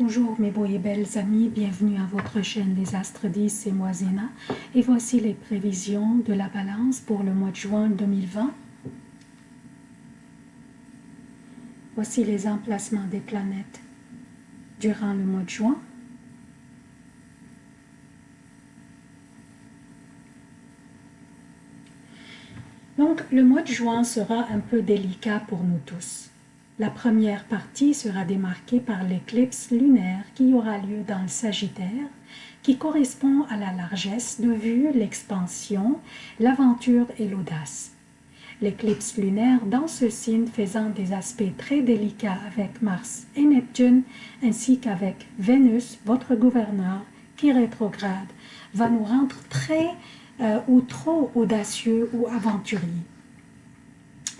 Bonjour mes beaux et belles amis, bienvenue à votre chaîne des Astres 10 et moi Zéna. Et voici les prévisions de la balance pour le mois de juin 2020. Voici les emplacements des planètes durant le mois de juin. Donc le mois de juin sera un peu délicat pour nous tous. La première partie sera démarquée par l'éclipse lunaire qui aura lieu dans le Sagittaire, qui correspond à la largesse de vue, l'expansion, l'aventure et l'audace. L'éclipse lunaire dans ce signe faisant des aspects très délicats avec Mars et Neptune, ainsi qu'avec Vénus, votre gouverneur, qui rétrograde, va nous rendre très euh, ou trop audacieux ou aventuriers.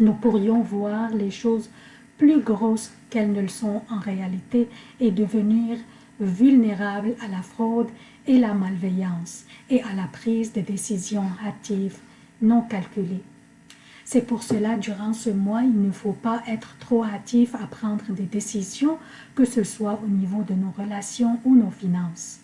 Nous pourrions voir les choses plus grosses qu'elles ne le sont en réalité et devenir vulnérables à la fraude et la malveillance et à la prise de décisions hâtives non calculées. C'est pour cela, durant ce mois, il ne faut pas être trop hâtif à prendre des décisions, que ce soit au niveau de nos relations ou nos finances.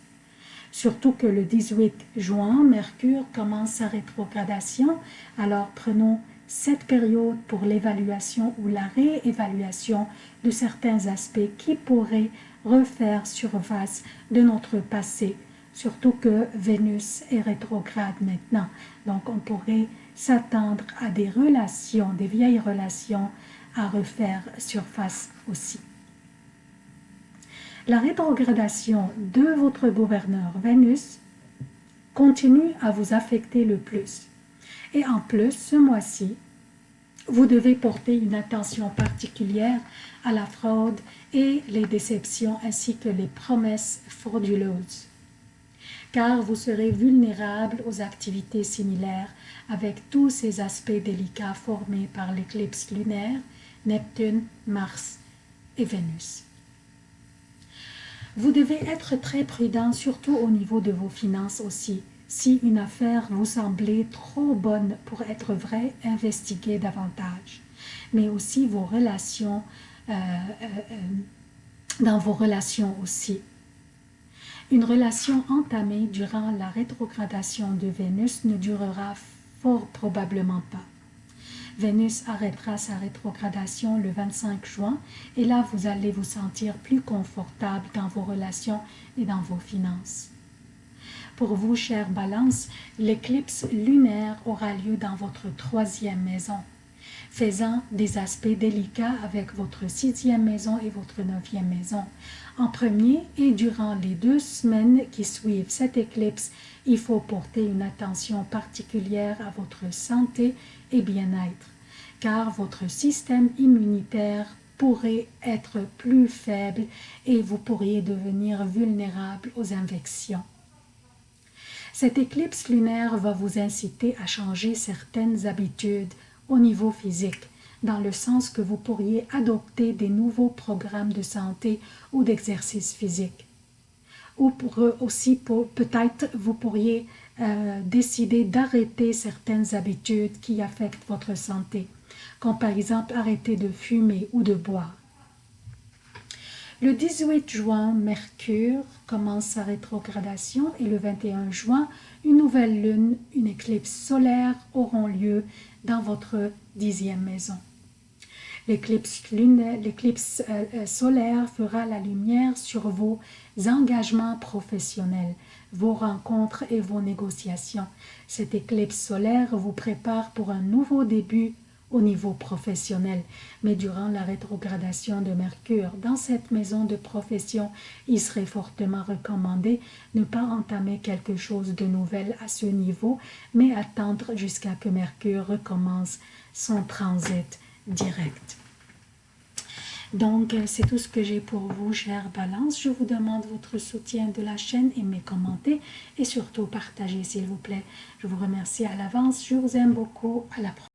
Surtout que le 18 juin, Mercure commence sa rétrogradation, alors prenons cette période pour l'évaluation ou la réévaluation de certains aspects qui pourraient refaire surface de notre passé, surtout que Vénus est rétrograde maintenant. Donc on pourrait s'attendre à des relations, des vieilles relations à refaire surface aussi. La rétrogradation de votre gouverneur Vénus continue à vous affecter le plus. Et en plus, ce mois-ci, vous devez porter une attention particulière à la fraude et les déceptions ainsi que les promesses frauduleuses. Car vous serez vulnérable aux activités similaires avec tous ces aspects délicats formés par l'éclipse lunaire, Neptune, Mars et Vénus. Vous devez être très prudent, surtout au niveau de vos finances aussi, si une affaire vous semblait trop bonne pour être vraie, investiguez davantage. Mais aussi vos relations, euh, euh, euh, dans vos relations aussi. Une relation entamée durant la rétrogradation de Vénus ne durera fort probablement pas. Vénus arrêtera sa rétrogradation le 25 juin et là vous allez vous sentir plus confortable dans vos relations et dans vos finances. Pour vous, chère Balance, l'éclipse lunaire aura lieu dans votre troisième maison, faisant des aspects délicats avec votre sixième maison et votre neuvième maison. En premier et durant les deux semaines qui suivent cette éclipse, il faut porter une attention particulière à votre santé et bien-être, car votre système immunitaire pourrait être plus faible et vous pourriez devenir vulnérable aux infections. Cette éclipse lunaire va vous inciter à changer certaines habitudes au niveau physique, dans le sens que vous pourriez adopter des nouveaux programmes de santé ou d'exercice physique. Ou pour aussi, peut-être, vous pourriez euh, décider d'arrêter certaines habitudes qui affectent votre santé, comme par exemple arrêter de fumer ou de boire. Le 18 juin, Mercure commence sa rétrogradation et le 21 juin, une nouvelle lune, une éclipse solaire auront lieu dans votre dixième maison. L'éclipse euh, euh, solaire fera la lumière sur vos engagements professionnels, vos rencontres et vos négociations. Cette éclipse solaire vous prépare pour un nouveau début au niveau professionnel. Mais durant la rétrogradation de Mercure dans cette maison de profession, il serait fortement recommandé ne pas entamer quelque chose de nouvel à ce niveau, mais attendre jusqu'à que Mercure recommence son transit direct. Donc, c'est tout ce que j'ai pour vous, chère Balance. Je vous demande votre soutien de la chaîne, aimez, commentez et surtout partagez, s'il vous plaît. Je vous remercie à l'avance. Je vous aime beaucoup. À la prochaine.